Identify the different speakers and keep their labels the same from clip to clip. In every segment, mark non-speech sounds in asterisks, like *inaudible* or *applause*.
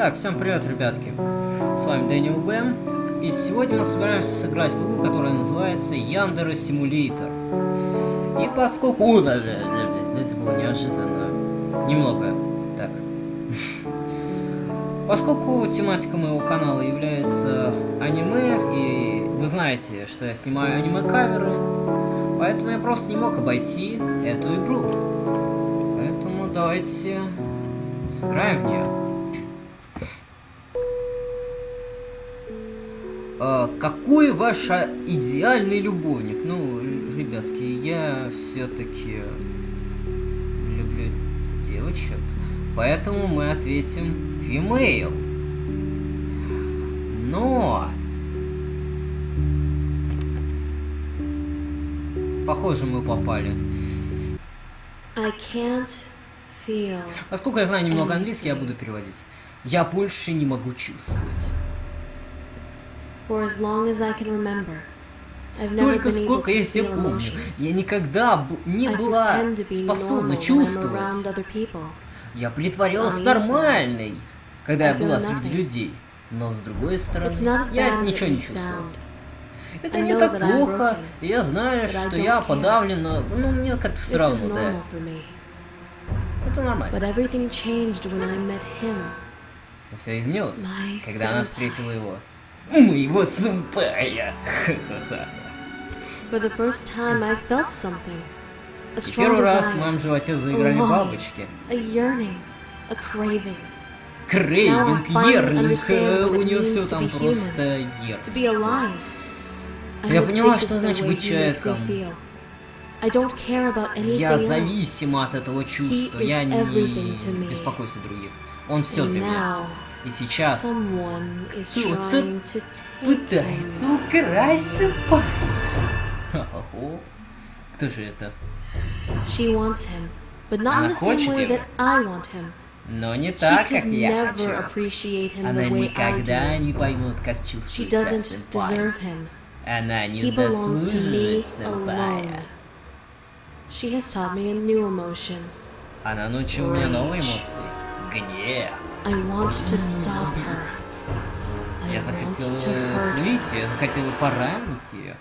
Speaker 1: Так, всем привет, ребятки. С вами Дэниел Бэм. И сегодня мы собираемся сыграть в игру, которая называется Яндера Симулятор. И поскольку... О, да, да, да, это было неожиданно. Немного. Так. *laughs* Поскольку тематика моего канала является аниме, и вы знаете, что я снимаю аниме-каверы, поэтому я просто не мог обойти эту игру. Поэтому давайте сыграем в нее. Какой ваш идеальный любовник? Ну, ребятки, я все-таки люблю девочек, поэтому мы ответим female. Но... Похоже, мы попали.
Speaker 2: I can't feel
Speaker 1: Поскольку я знаю немного английский, я буду переводить. Я больше не могу чувствовать.
Speaker 2: For as long as I can remember.
Speaker 1: Столько, сколько я себя помню. Я никогда не была способна чувствовать. Я притворялась нормальной, когда я была среди людей. Но с другой стороны, я ничего не чувствовала. Это не так плохо, я знаю, что я подавлена, ну мне как-то все равно, да. Это нормально. Но все изменилось, когда она встретила его. Моего сэмпая.
Speaker 2: For the first time, I felt something. A strong
Speaker 1: первый раз в моем животе заиграли бабочки.
Speaker 2: a yearning, a craving.
Speaker 1: Крейвинг,
Speaker 2: what
Speaker 1: у нее все там просто.
Speaker 2: I'm
Speaker 1: Я поняла, что значит быть человеком. Я зависима от этого чувства, я не беспокоюсь о других. Он все для меня.
Speaker 2: now,
Speaker 1: И сейчас
Speaker 2: someone is
Speaker 1: Кто-то
Speaker 2: trying to take
Speaker 1: пытается
Speaker 2: him.
Speaker 1: украсть сэмпай. Ого. Кто же это?
Speaker 2: She wants him, but not in
Speaker 1: Она
Speaker 2: the same
Speaker 1: хочет
Speaker 2: way
Speaker 1: его.
Speaker 2: that I want him.
Speaker 1: Но не
Speaker 2: She
Speaker 1: так, как
Speaker 2: could
Speaker 1: я
Speaker 2: never
Speaker 1: хочу.
Speaker 2: appreciate him
Speaker 1: Она
Speaker 2: the way I
Speaker 1: никогда
Speaker 2: do.
Speaker 1: не поймет, как
Speaker 2: She
Speaker 1: чувствует
Speaker 2: doesn't
Speaker 1: сэмпай.
Speaker 2: deserve him.
Speaker 1: Она не
Speaker 2: He belongs to me
Speaker 1: заслуживает сэмпая.
Speaker 2: alone. She has taught me a new emotion.
Speaker 1: Она научила меня новой
Speaker 2: Rage.
Speaker 1: эмоции. Гнев.
Speaker 2: I want to stop her. I
Speaker 1: Я
Speaker 2: want
Speaker 1: захотела
Speaker 2: to hurt
Speaker 1: злить
Speaker 2: her.
Speaker 1: ее, я захотела поранить ее.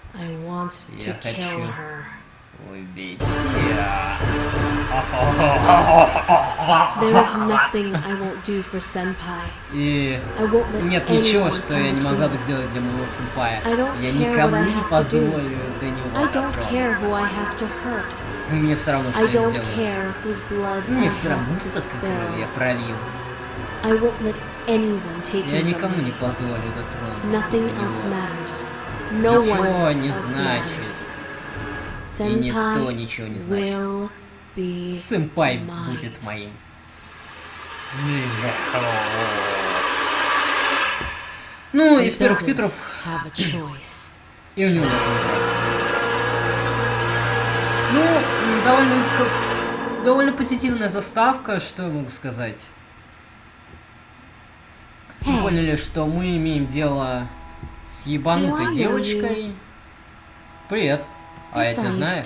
Speaker 1: Я хочу.
Speaker 2: There is nothing I won't do for Senpai.
Speaker 1: И
Speaker 2: I won't let
Speaker 1: нет ничего, что я не могла бы сделать для моего сэмпая.
Speaker 2: Don't
Speaker 1: Я
Speaker 2: care
Speaker 1: никому не позволю до него
Speaker 2: I don't
Speaker 1: дотронуться.
Speaker 2: care who I have to hurt.
Speaker 1: Мне все равно, что
Speaker 2: I
Speaker 1: я
Speaker 2: don't
Speaker 1: сделаю.
Speaker 2: care whose blood I
Speaker 1: Мне все равно, крови я пролью.
Speaker 2: I won't let anyone take
Speaker 1: Я никому не позволю дотронуться
Speaker 2: Nothing else matters. No
Speaker 1: Ничего
Speaker 2: one
Speaker 1: не
Speaker 2: else
Speaker 1: значит.
Speaker 2: matters.
Speaker 1: И никто ничего не
Speaker 2: be
Speaker 1: Сэмпай будет моим. Ну,
Speaker 2: He
Speaker 1: из первых титров и у него нет. Ну, довольно, довольно позитивная заставка, что я могу сказать.
Speaker 3: Hey.
Speaker 1: поняли, что мы имеем дело с ебанутой девочкой. Привет. А я тебя знаю.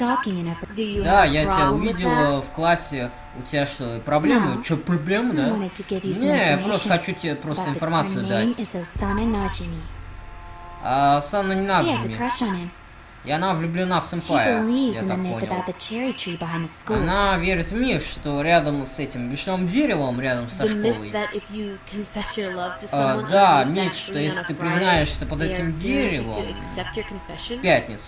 Speaker 1: Да, я тебя увидела в классе. У тебя что, проблемы?
Speaker 3: No.
Speaker 1: Что, проблемы, да? Не, я просто хочу тебе просто информацию дать.
Speaker 3: is Osana Najimi.
Speaker 1: А И она влюблена в сэмпая, я так понял. Она верит в миф, что рядом с этим вишневым деревом, рядом со школой, А, да, миф, что если ты признаешься под этим деревом в пятницу,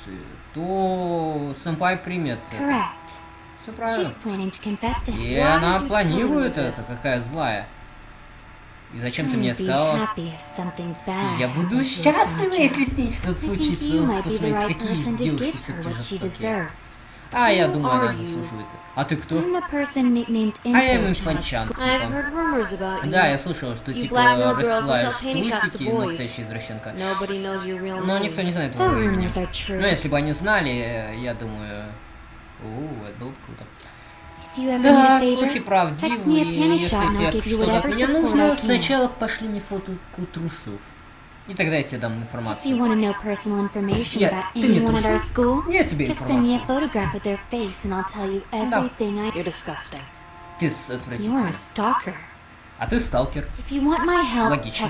Speaker 1: то сэмпай примет.
Speaker 3: Correct.
Speaker 1: Все правильно.
Speaker 3: She's planning to confess to him.
Speaker 1: И она планирует это, какая злая. И зачем ты мне
Speaker 3: be
Speaker 1: сказала?
Speaker 3: happy if something bad
Speaker 1: Я буду счастлива, если с ней что-то
Speaker 3: I think
Speaker 1: случится.
Speaker 3: you
Speaker 1: Вот
Speaker 3: might be the
Speaker 1: Посмотрите,
Speaker 3: right
Speaker 1: какие
Speaker 3: person to
Speaker 1: девушки
Speaker 3: give her
Speaker 1: все-таки
Speaker 3: what she
Speaker 1: жестокие.
Speaker 3: deserves.
Speaker 1: А, я думаю, она
Speaker 2: are you?
Speaker 1: заслуживает. А ты кто?
Speaker 3: I'm the person nicknamed
Speaker 1: I am
Speaker 3: Info
Speaker 1: Info-chan.
Speaker 3: Child.
Speaker 2: I've heard rumors about you.
Speaker 1: Да, я слышал, что
Speaker 2: You
Speaker 1: типа
Speaker 2: blackmail girls and
Speaker 1: рассылаешь трусики,
Speaker 2: boys.
Speaker 1: настоящая извращенка.
Speaker 2: Nobody knows your real
Speaker 1: Но
Speaker 2: name.
Speaker 1: никто не знает твоего имени.
Speaker 3: rumors are true.
Speaker 1: Ну, если бы они знали, э, я думаю... О, это было бы круто. Да, слухи
Speaker 3: правдивы,
Speaker 1: и если тебе что-то нужно, сначала пошли мне фотку трусов. И тогда я тебе дам информацию.
Speaker 3: Я,
Speaker 1: ты мне трусов. Я тебе информацию. Ты отвратительный. А ты сталкер. Логично.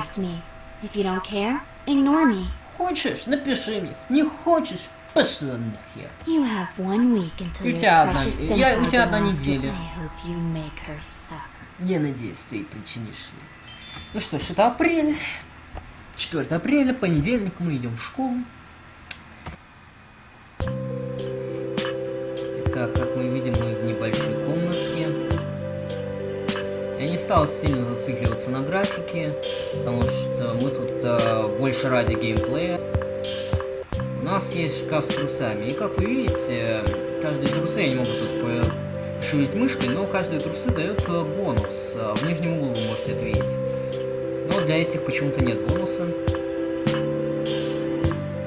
Speaker 1: Хочешь, напиши мне. Не хочешь, пошла нахер.
Speaker 3: You have one week until
Speaker 1: У тебя одна- я- у тебя одна неделя. Я надеюсь, ты причинишь ей. Ну что ж, это апрель. 4 апреля, понедельник, мы идем в школу. Итак, как мы видим, мы в небольшой комнатке. Я не стал сильно зацикливаться на графике, потому что мы тут э, больше ради геймплея. Нас есть шкаф с трусами, и как вы видите, каждые трусы, я не могу тут пошевелить мышкой, но каждые трусы дает э, бонус. Э, В нижнем углу вы можете это. Но для этих почему-то нет бонуса.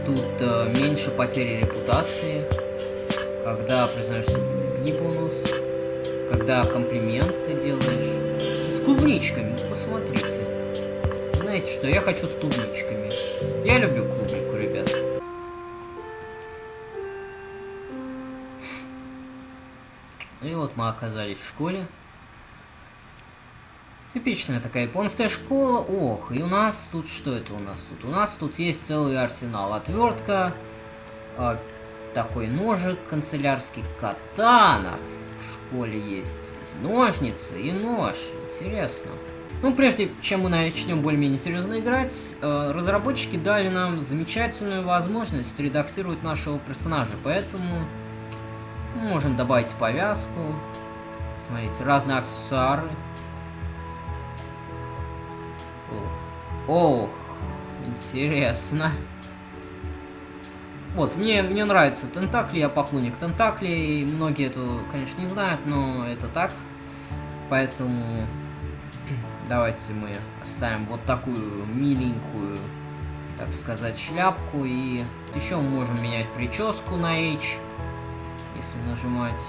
Speaker 1: Тут э, меньше потери репутации. Когда признаешься не бонус. Когда комплимент ты делаешь. С клубничками, посмотрите. Знаете что, я хочу с клубничками. Я люблю клубнику, вот мы оказались в школе. Типичная такая японская школа. Ох, и у нас тут что это у нас тут? У нас тут есть целый арсенал. Отвертка, а, такой ножик канцелярский, катана. В школе есть ножницы и нож. Интересно. Ну, прежде чем мы начнем более-менее серьезно играть, э, разработчики дали нам замечательную возможность редактировать нашего персонажа, поэтому можем добавить повязку. Смотрите, разные аксессуары. Ох, интересно. Вот, мне, мне нравятся тентакли, я поклонник тентаклей. Многие это, конечно, не знают, но это так. Поэтому *clears throat* давайте мы оставим вот такую миленькую, так сказать, шляпку. И еще мы можем менять прическу на H, если нажимать.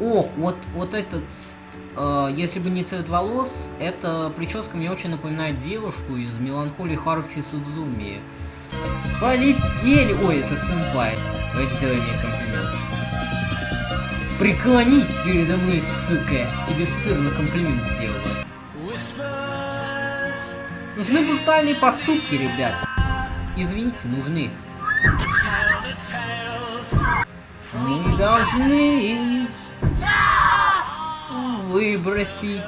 Speaker 1: О, вот, вот этот, э, если бы не цвет волос, эта прическа мне очень напоминает девушку из меланхолии Харухи Судзуми. Полетели! Ой, это сэмпай. Давайте сделай мне комплимент. Преклонись передо мной, сука! Тебе сырно комплимент сделала. Нужны брутальные поступки, ребят. Извините, нужны. Мы должны выбросить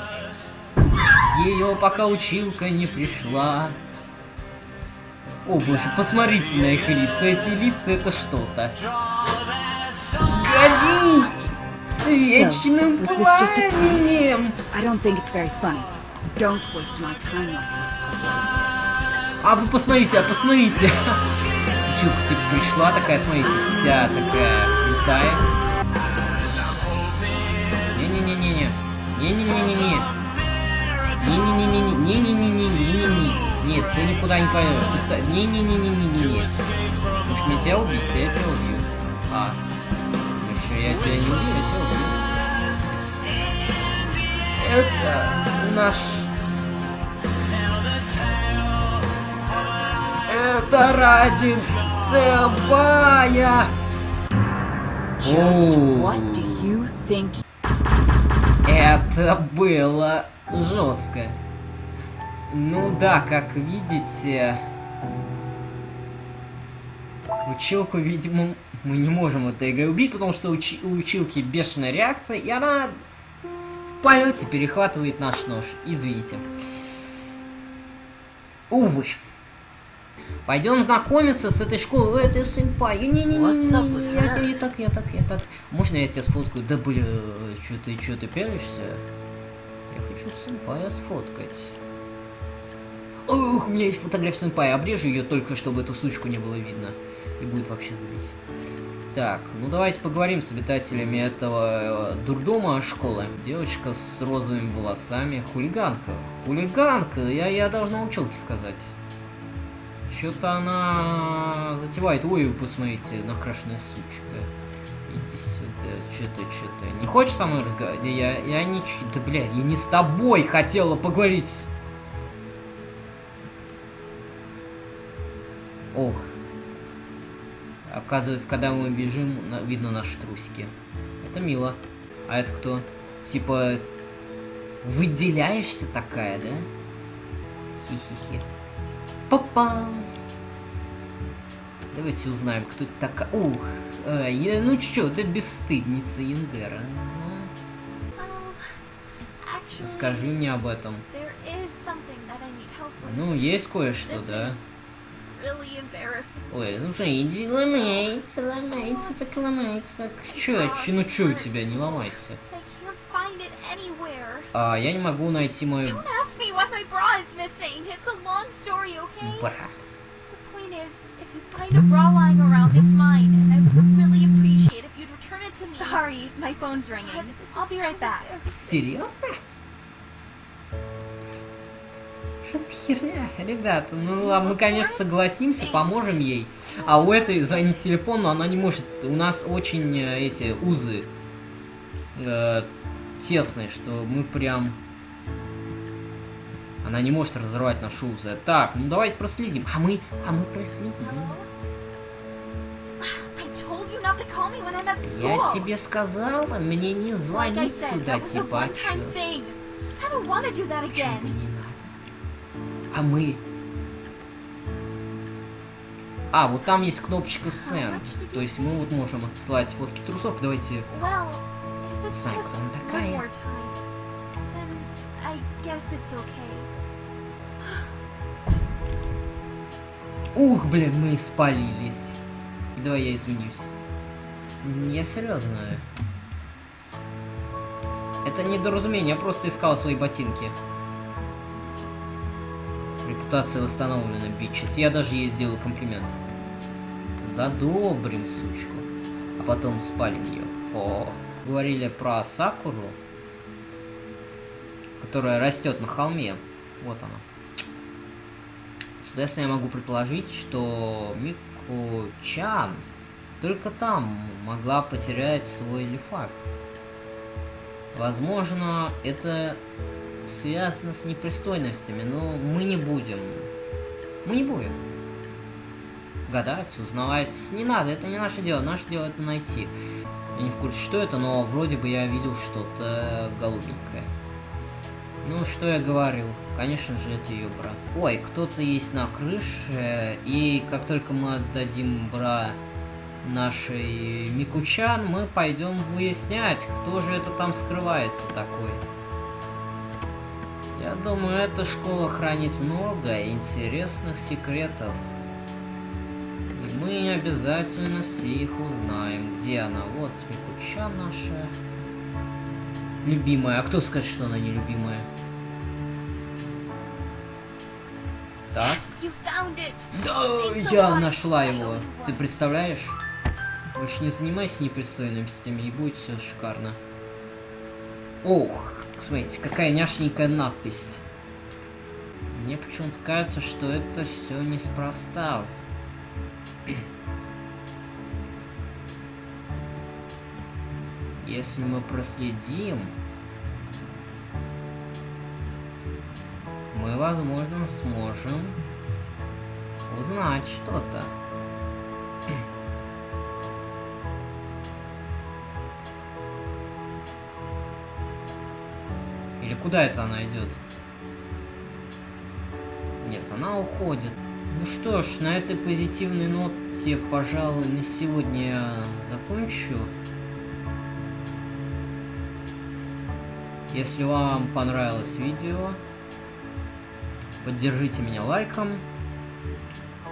Speaker 1: ее, пока училка не пришла. О боже, посмотрите на их лица. Эти лица это что-то. Горите! Вечным пламенем!
Speaker 4: I don't think it's very funny. Don't waste my time like this.
Speaker 1: А вы посмотрите, а посмотрите. Училка типа пришла такая, смотрите, вся такая крутая. Не-не-не-не-не. Не-не-не-не-не. Не-не-не-не-не-не-не-не-не-не-не-не. Нет, ты никуда не пойдешь. Ты Не-не-не-не-не-не. Может мне тебя убить? Я тебя убью. А. Ну еще я тебя не убью, я тебя убью. Это наш Это ради Сэмпая!
Speaker 4: Just what do you think?
Speaker 1: Это было жестко. Ну да, как видите... Училку, видимо, мы не можем этой игрой убить, потому что учи- у училки бешеная реакция, и она в полете перехватывает наш нож. Извините. Увы. Пойдем знакомиться с этой школой. Ой, это сэмпай. Не-не-не-не.
Speaker 2: What's up with
Speaker 1: Я, я так, я так, я так. Можно я тебя сфоткаю? Да бля, что ты, что ты пялишься? Я хочу сэмпая сфоткать. Ух, у меня есть фотография сэмпая. Обрежу ее только, чтобы эту сучку не было видно. И будет вообще забить. Так, ну давайте поговорим с обитателями этого э, дурдома школы. Девочка с розовыми волосами. Хулиганка. Хулиганка, я, я должна училке сказать. Что-то она затевает. Ой, вы посмотрите, накрашенная сучка. Иди сюда, что-то, что-то. Не хочешь со мной разговаривать? Я, я не... Да, бля, я не с тобой хотела поговорить. Ох. Оказывается, когда мы бежим, видно наши трусики. Это мило. А это кто? типа, выделяешься такая, да? Хи-хи-хи. Попалась. Давайте узнаем, кто это такая. Ух, а, я, ну чё, да бесстыдница Яндера. Скажи мне об этом. Ну, есть кое-что, да.
Speaker 3: really.
Speaker 1: Ой, ну что, иди ломается, ломается, так ломается. Чё, чё, ну чё у тебя, не ломайся. А, я не могу найти мою...
Speaker 3: Don't ask me why my bra is missing. It's a long story, okay?
Speaker 1: Бра.
Speaker 3: The point is, if you find a bra lying around, it's mine, and I would really appreciate if you'd return it to me.
Speaker 5: Sorry, my phone's ringing.
Speaker 3: God,
Speaker 5: I'll be
Speaker 3: so
Speaker 5: right back.
Speaker 1: Серьезно? Херня? Ребята, ну ладно, мы, конечно, согласимся, поможем ей. А у этой звонить телефон, но она не может. У нас очень э, эти узы э, тесные, что мы прям... Она не может разорвать наши узы. Так, ну давайте проследим. А мы, а мы проследим. Я тебе сказала, мне не
Speaker 3: Like
Speaker 1: звонить
Speaker 3: said,
Speaker 1: сюда, типа. А мы... А, вот там есть кнопочка Send. То есть мы вот можем отсылать фотки трусов. Давайте...
Speaker 3: Well,
Speaker 1: она
Speaker 3: one
Speaker 1: такая.
Speaker 3: time, okay.
Speaker 1: Ух, блин, мы испалились. Давай я извинюсь. М, Я серьезно. Это недоразумение, я просто искал свои ботинки. Репутация восстановлена, бичес. Я даже ей сделал комплимент. Задобрим сучку. А потом спалим ее. О. Говорили про Сакуру, которая растет на холме. Вот она. Соответственно, я могу предположить, что Мико-чан только там могла потерять свой лифак. Возможно, это связано с непристойностями, но мы не будем. Мы не будем. Гадать, узнавать. Не надо, это не наше дело. Наше дело это найти. Я не в курсе, что это, но вроде бы я видел что-то голубенькое. Ну, что я говорил? Конечно же, это ее брат. Ой, кто-то есть на крыше, и как только мы отдадим бра нашей Микучан, мы пойдем выяснять, кто же это там скрывается такой. Я думаю, эта школа хранит много интересных секретов. И мы обязательно все их узнаем. Где она? Вот Микучан наша. Любимая. А кто скажет, что она не любимая? Да,
Speaker 3: so
Speaker 1: я нашла его. Ты представляешь? Больше не занимайся непристойностями, и будет все шикарно. Ох, смотрите, какая няшненькая надпись. Мне почему-то кажется, что это все неспроста. Если мы проследим, мы, возможно, сможем узнать что-то. Или куда это она идет? Нет, она уходит. Ну что ж, на этой позитивной ноте, пожалуй, на сегодня я закончу. Если вам понравилось видео, поддержите меня лайком.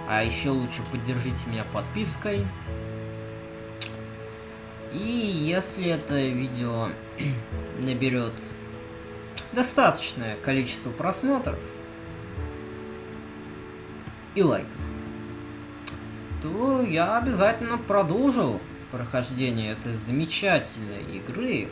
Speaker 1: А еще лучше поддержите меня подпиской. И если это видео *clears throat* наберет достаточное количество просмотров и лайков, то я обязательно продолжу прохождение этой замечательной игры